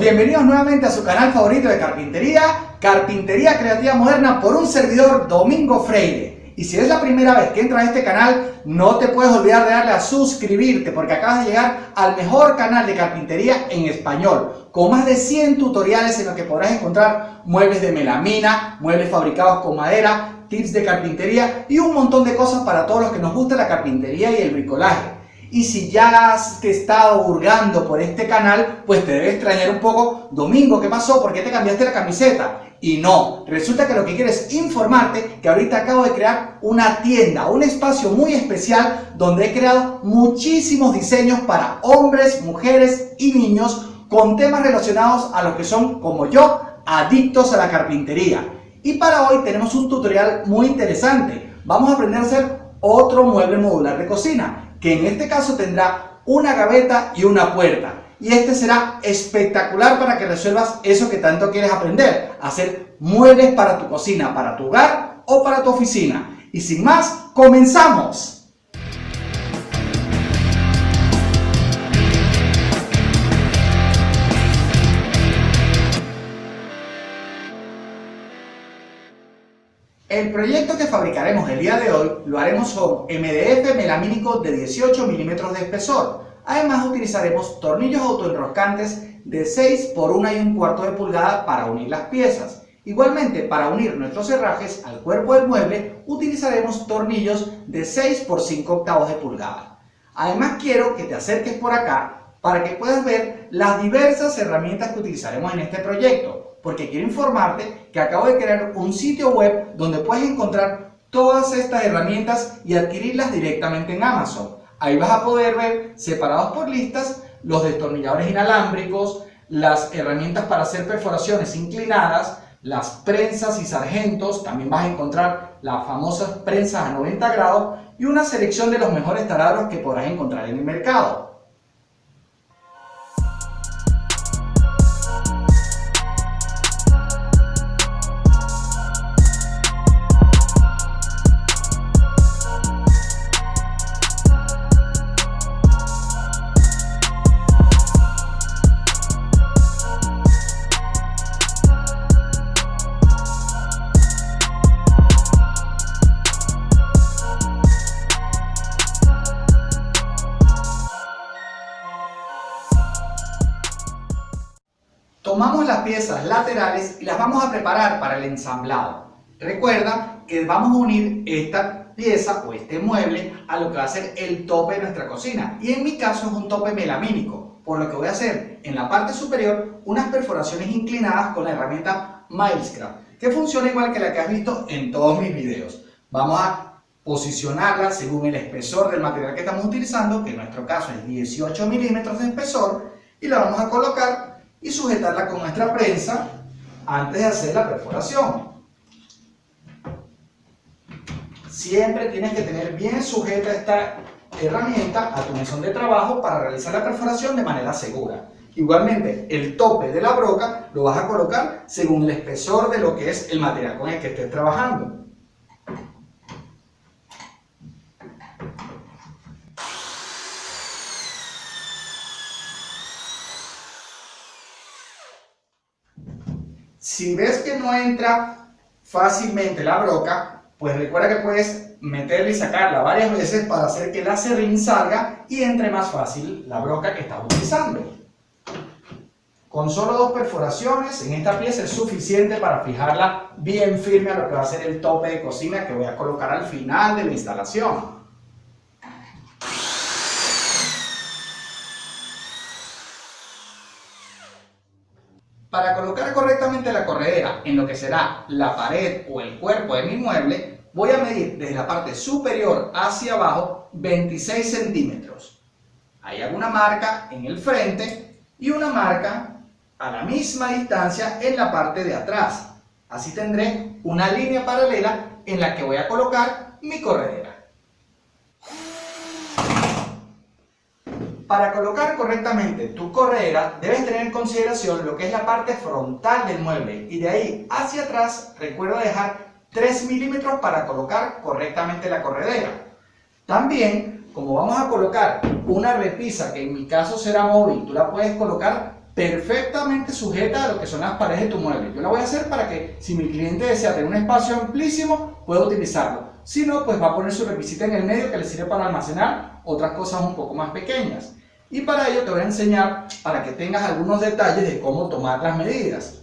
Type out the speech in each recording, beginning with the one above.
bienvenidos nuevamente a su canal favorito de carpintería, Carpintería Creativa Moderna por un servidor Domingo Freire. Y si es la primera vez que entras a este canal, no te puedes olvidar de darle a suscribirte porque acabas de llegar al mejor canal de carpintería en español, con más de 100 tutoriales en los que podrás encontrar muebles de melamina, muebles fabricados con madera, tips de carpintería y un montón de cosas para todos los que nos gusta la carpintería y el bricolaje. Y si ya has estado hurgando por este canal, pues te debe extrañar un poco. Domingo, ¿qué pasó? ¿Por qué te cambiaste la camiseta? Y no, resulta que lo que quiero es informarte que ahorita acabo de crear una tienda, un espacio muy especial donde he creado muchísimos diseños para hombres, mujeres y niños con temas relacionados a lo que son, como yo, adictos a la carpintería. Y para hoy tenemos un tutorial muy interesante. Vamos a aprender a hacer otro mueble modular de cocina que en este caso tendrá una gaveta y una puerta. Y este será espectacular para que resuelvas eso que tanto quieres aprender, hacer muebles para tu cocina, para tu hogar o para tu oficina. Y sin más, ¡comenzamos! El proyecto que fabricaremos el día de hoy lo haremos con MDF melamínico de 18 milímetros de espesor. Además utilizaremos tornillos autoenroscantes de 6 por 1 y un cuarto de pulgada para unir las piezas. Igualmente, para unir nuestros herrajes al cuerpo del mueble, utilizaremos tornillos de 6 por 5 octavos de pulgada. Además quiero que te acerques por acá para que puedas ver las diversas herramientas que utilizaremos en este proyecto porque quiero informarte que acabo de crear un sitio web donde puedes encontrar todas estas herramientas y adquirirlas directamente en Amazon. Ahí vas a poder ver separados por listas los destornilladores inalámbricos, las herramientas para hacer perforaciones inclinadas, las prensas y sargentos, también vas a encontrar las famosas prensas a 90 grados y una selección de los mejores taladros que podrás encontrar en el mercado. Las vamos a preparar para el ensamblado. Recuerda que vamos a unir esta pieza o este mueble a lo que va a ser el tope de nuestra cocina. Y en mi caso es un tope melamínico, por lo que voy a hacer en la parte superior unas perforaciones inclinadas con la herramienta Milescraft, que funciona igual que la que has visto en todos mis videos. Vamos a posicionarla según el espesor del material que estamos utilizando, que en nuestro caso es 18 milímetros de espesor, y la vamos a colocar y sujetarla con nuestra prensa antes de hacer la perforación. Siempre tienes que tener bien sujeta esta herramienta a tu mesón de trabajo para realizar la perforación de manera segura. Igualmente, el tope de la broca lo vas a colocar según el espesor de lo que es el material con el que estés trabajando. Si ves que no entra fácilmente la broca, pues recuerda que puedes meterla y sacarla varias veces para hacer que la serrín salga y entre más fácil la broca que estás utilizando. Con solo dos perforaciones en esta pieza es suficiente para fijarla bien firme a lo que va a ser el tope de cocina que voy a colocar al final de la instalación. Para colocar correctamente la corredera en lo que será la pared o el cuerpo de mi mueble, voy a medir desde la parte superior hacia abajo 26 centímetros. Hay alguna marca en el frente y una marca a la misma distancia en la parte de atrás. Así tendré una línea paralela en la que voy a colocar mi corredera. Para colocar correctamente tu corredera, debes tener en consideración lo que es la parte frontal del mueble y de ahí hacia atrás recuerda dejar 3 milímetros para colocar correctamente la corredera. También, como vamos a colocar una repisa que en mi caso será móvil, tú la puedes colocar perfectamente sujeta a lo que son las paredes de tu mueble. Yo la voy a hacer para que si mi cliente desea tener un espacio amplísimo, pueda utilizarlo. Si no, pues va a poner su repisita en el medio que le sirve para almacenar otras cosas un poco más pequeñas. Y para ello te voy a enseñar para que tengas algunos detalles de cómo tomar las medidas.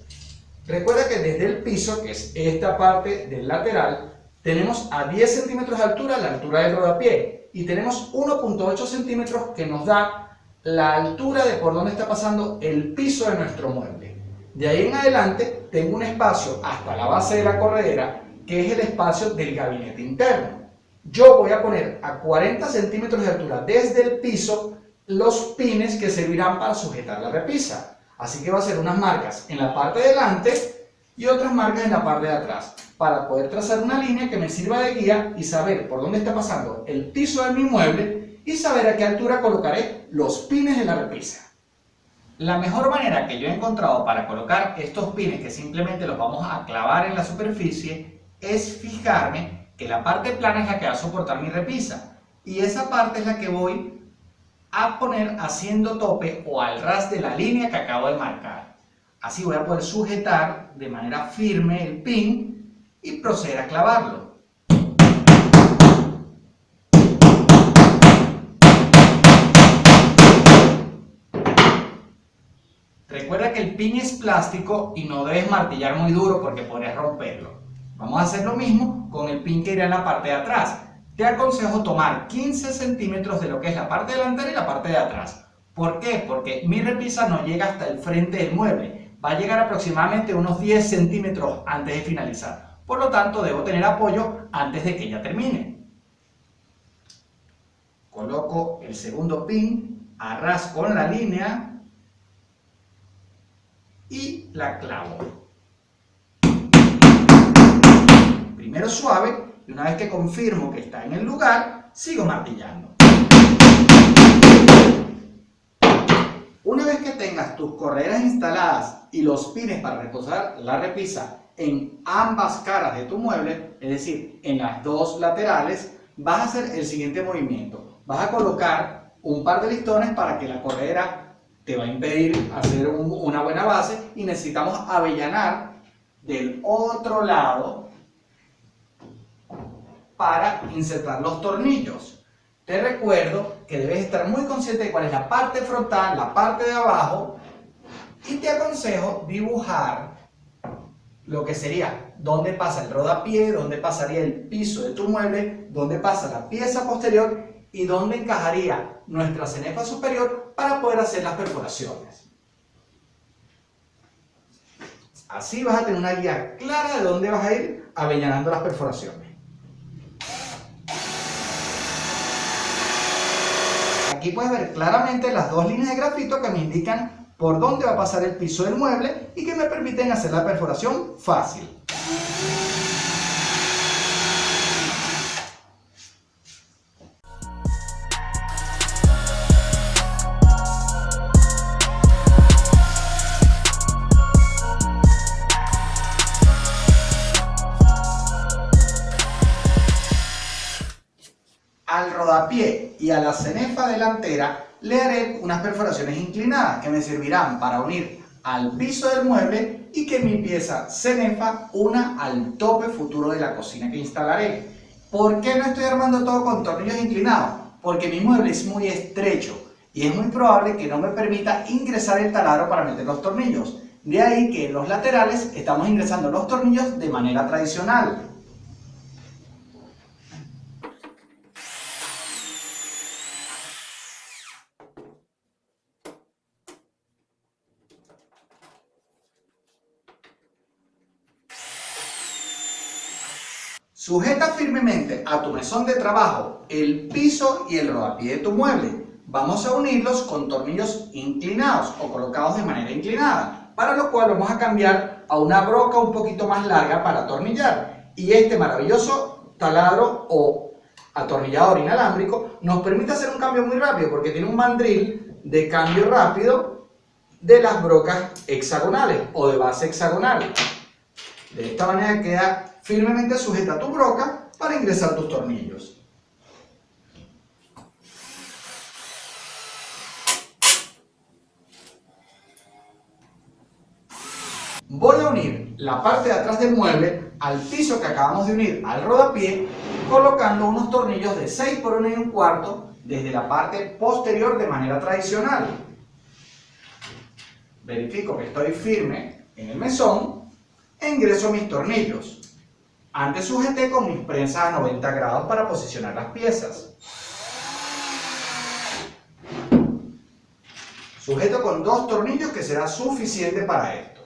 Recuerda que desde el piso, que es esta parte del lateral, tenemos a 10 centímetros de altura la altura del rodapié y tenemos 1.8 centímetros que nos da la altura de por donde está pasando el piso de nuestro mueble. De ahí en adelante tengo un espacio hasta la base de la corredera que es el espacio del gabinete interno. Yo voy a poner a 40 centímetros de altura desde el piso los pines que servirán para sujetar la repisa. Así que va a ser unas marcas en la parte de delante y otras marcas en la parte de atrás para poder trazar una línea que me sirva de guía y saber por dónde está pasando el piso de mi mueble y saber a qué altura colocaré los pines de la repisa. La mejor manera que yo he encontrado para colocar estos pines que simplemente los vamos a clavar en la superficie es fijarme que la parte plana es la que va a soportar mi repisa y esa parte es la que voy a poner haciendo tope o al ras de la línea que acabo de marcar. Así voy a poder sujetar de manera firme el pin y proceder a clavarlo. Recuerda que el pin es plástico y no debes martillar muy duro porque podrías romperlo. Vamos a hacer lo mismo con el pin que irá en la parte de atrás. Te aconsejo tomar 15 centímetros de lo que es la parte delantera y la parte de atrás. ¿Por qué? Porque mi repisa no llega hasta el frente del mueble. Va a llegar aproximadamente unos 10 centímetros antes de finalizar. Por lo tanto, debo tener apoyo antes de que ella termine. Coloco el segundo pin, arrasco con la línea y la clavo. primero suave y una vez que confirmo que está en el lugar, sigo martillando. Una vez que tengas tus correas instaladas y los pines para reposar la repisa en ambas caras de tu mueble, es decir, en las dos laterales, vas a hacer el siguiente movimiento. Vas a colocar un par de listones para que la corredera te va a impedir hacer una buena base y necesitamos avellanar del otro lado para insertar los tornillos. Te recuerdo que debes estar muy consciente de cuál es la parte frontal, la parte de abajo y te aconsejo dibujar lo que sería dónde pasa el rodapié, dónde pasaría el piso de tu mueble, dónde pasa la pieza posterior y dónde encajaría nuestra cenefa superior para poder hacer las perforaciones. Así vas a tener una guía clara de dónde vas a ir avellanando las perforaciones. Aquí puedes ver claramente las dos líneas de grafito que me indican por dónde va a pasar el piso del mueble y que me permiten hacer la perforación fácil. Cenefa delantera le haré unas perforaciones inclinadas que me servirán para unir al piso del mueble y que mi pieza cenefa una al tope futuro de la cocina que instalaré. ¿Por qué no estoy armando todo con tornillos inclinados? Porque mi mueble es muy estrecho y es muy probable que no me permita ingresar el taladro para meter los tornillos. De ahí que en los laterales estamos ingresando los tornillos de manera tradicional. Sujeta firmemente a tu mesón de trabajo el piso y el rodapié de tu mueble. Vamos a unirlos con tornillos inclinados o colocados de manera inclinada, para lo cual vamos a cambiar a una broca un poquito más larga para atornillar. Y este maravilloso taladro o atornillador inalámbrico nos permite hacer un cambio muy rápido porque tiene un mandril de cambio rápido de las brocas hexagonales o de base hexagonal. De esta manera queda firmemente sujeta tu broca para ingresar tus tornillos. Voy a unir la parte de atrás del mueble al piso que acabamos de unir al rodapié colocando unos tornillos de 6 por 1 y un cuarto desde la parte posterior de manera tradicional. Verifico que estoy firme en el mesón e ingreso mis tornillos. Antes sujeté con mis prensas a 90 grados para posicionar las piezas. Sujeto con dos tornillos que será suficiente para esto.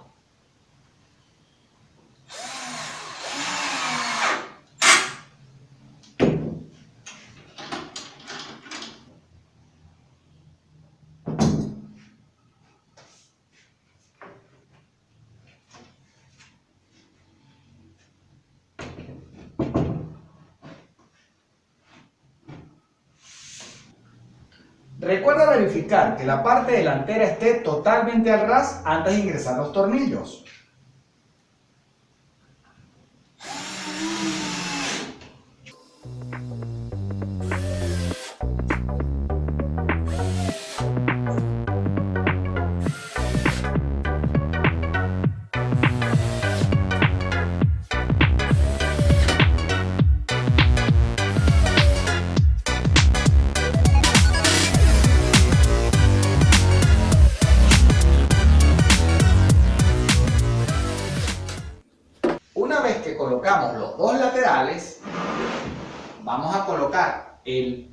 Recuerda verificar que la parte delantera esté totalmente al ras antes de ingresar los tornillos.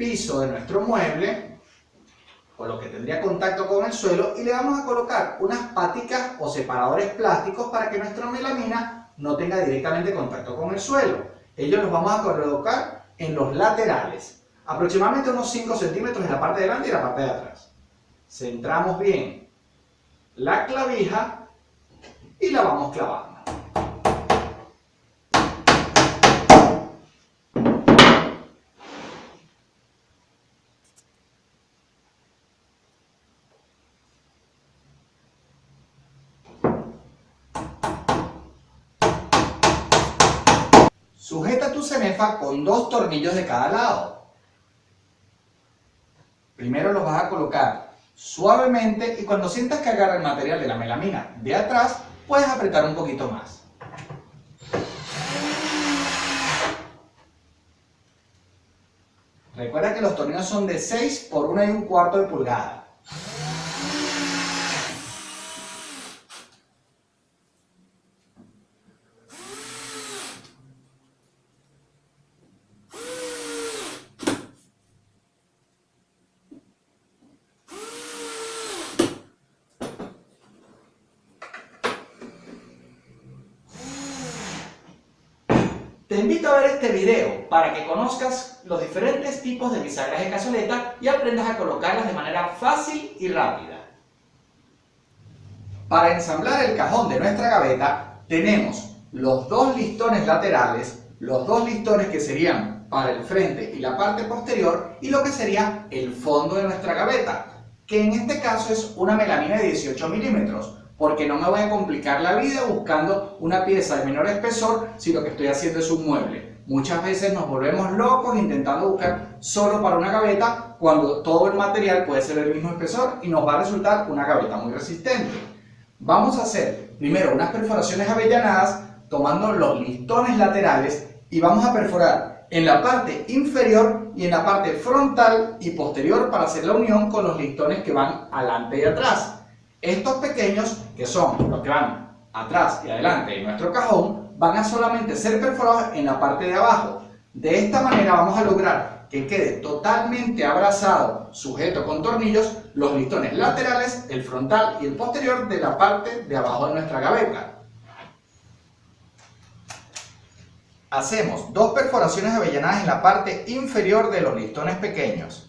Piso de nuestro mueble, con lo que tendría contacto con el suelo, y le vamos a colocar unas paticas o separadores plásticos para que nuestra melamina no tenga directamente contacto con el suelo. Ellos los vamos a colocar en los laterales, aproximadamente unos 5 centímetros en la parte de delante y la parte de atrás. Centramos bien la clavija y la vamos clavando. Sujeta tu cenefa con dos tornillos de cada lado. Primero los vas a colocar suavemente y cuando sientas que agarra el material de la melamina de atrás, puedes apretar un poquito más. Recuerda que los tornillos son de 6 por 1 y un cuarto de pulgada. Te invito a ver este video para que conozcas los diferentes tipos de bisagras de cazoleta y aprendas a colocarlas de manera fácil y rápida. Para ensamblar el cajón de nuestra gaveta tenemos los dos listones laterales, los dos listones que serían para el frente y la parte posterior y lo que sería el fondo de nuestra gaveta, que en este caso es una melamina de 18 milímetros porque no me voy a complicar la vida buscando una pieza de menor espesor si lo que estoy haciendo es un mueble. Muchas veces nos volvemos locos intentando buscar solo para una gaveta cuando todo el material puede ser el mismo espesor y nos va a resultar una gaveta muy resistente. Vamos a hacer primero unas perforaciones avellanadas tomando los listones laterales y vamos a perforar en la parte inferior y en la parte frontal y posterior para hacer la unión con los listones que van adelante y atrás. Estos pequeños, que son los que van atrás y adelante de nuestro cajón, van a solamente ser perforados en la parte de abajo. De esta manera vamos a lograr que quede totalmente abrazado, sujeto con tornillos, los listones laterales, el frontal y el posterior de la parte de abajo de nuestra gaveta. Hacemos dos perforaciones avellanadas en la parte inferior de los listones pequeños.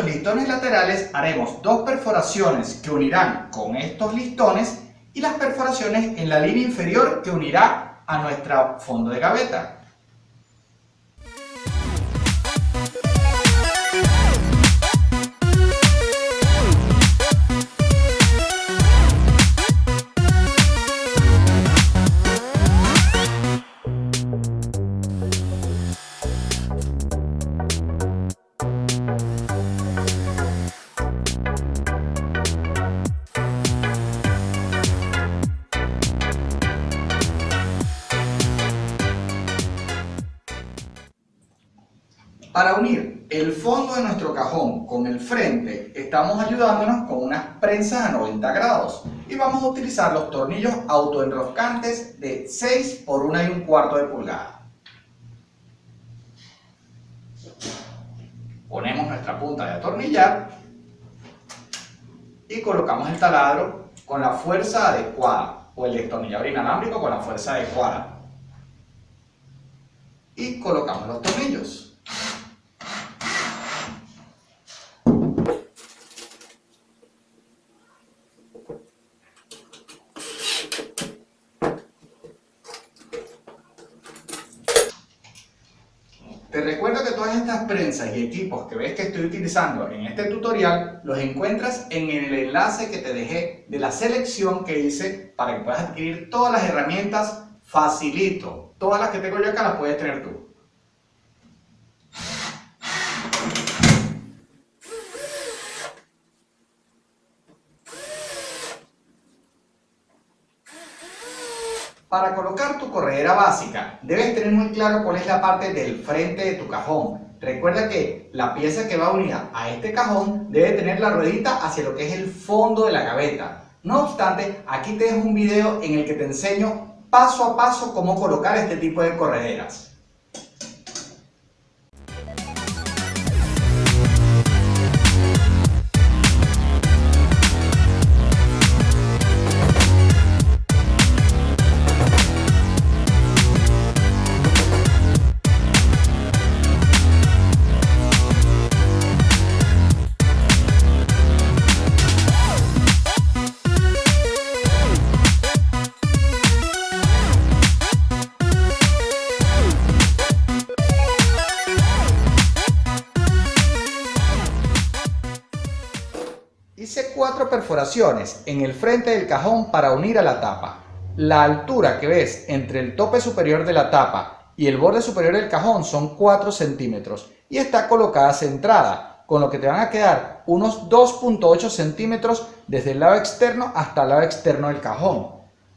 Los listones laterales haremos dos perforaciones que unirán con estos listones y las perforaciones en la línea inferior que unirá a nuestro fondo de gaveta. Para unir el fondo de nuestro cajón con el frente, estamos ayudándonos con unas prensas a 90 grados y vamos a utilizar los tornillos autoenroscantes de 6 por 1 y un cuarto de pulgada. Ponemos nuestra punta de atornillar y colocamos el taladro con la fuerza adecuada o el destornillador inalámbrico con la fuerza adecuada y colocamos los tornillos. Te recuerdo que todas estas prensas y equipos que ves que estoy utilizando en este tutorial los encuentras en el enlace que te dejé de la selección que hice para que puedas adquirir todas las herramientas facilito. Todas las que tengo yo acá las puedes tener tú. Para colocar tu corredera básica, debes tener muy claro cuál es la parte del frente de tu cajón. Recuerda que la pieza que va unida a este cajón debe tener la ruedita hacia lo que es el fondo de la gaveta. No obstante, aquí te dejo un video en el que te enseño paso a paso cómo colocar este tipo de correderas. Perforaciones en el frente del cajón para unir a la tapa. La altura que ves entre el tope superior de la tapa y el borde superior del cajón son 4 centímetros y está colocada centrada, con lo que te van a quedar unos 2.8 centímetros desde el lado externo hasta el lado externo del cajón.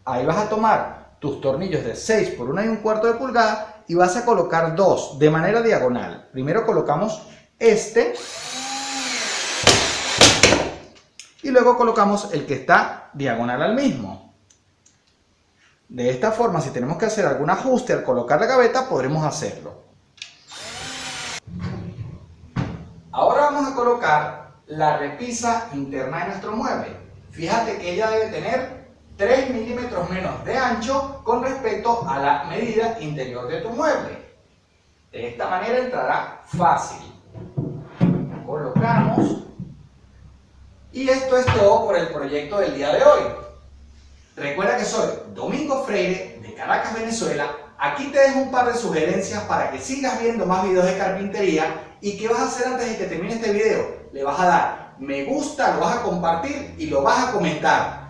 Ahí vas a tomar tus tornillos de 6 por 1 y un cuarto de pulgada y vas a colocar dos de manera diagonal. Primero colocamos este y luego colocamos el que está diagonal al mismo. De esta forma, si tenemos que hacer algún ajuste al colocar la gaveta, podremos hacerlo. Ahora vamos a colocar la repisa interna de nuestro mueble. Fíjate que ella debe tener 3 milímetros menos de ancho con respecto a la medida interior de tu mueble. De esta manera entrará fácil. Colocamos y esto es todo por el proyecto del día de hoy. Recuerda que soy Domingo Freire de Caracas, Venezuela. Aquí te dejo un par de sugerencias para que sigas viendo más videos de carpintería. ¿Y qué vas a hacer antes de que termine este video? Le vas a dar me gusta, lo vas a compartir y lo vas a comentar.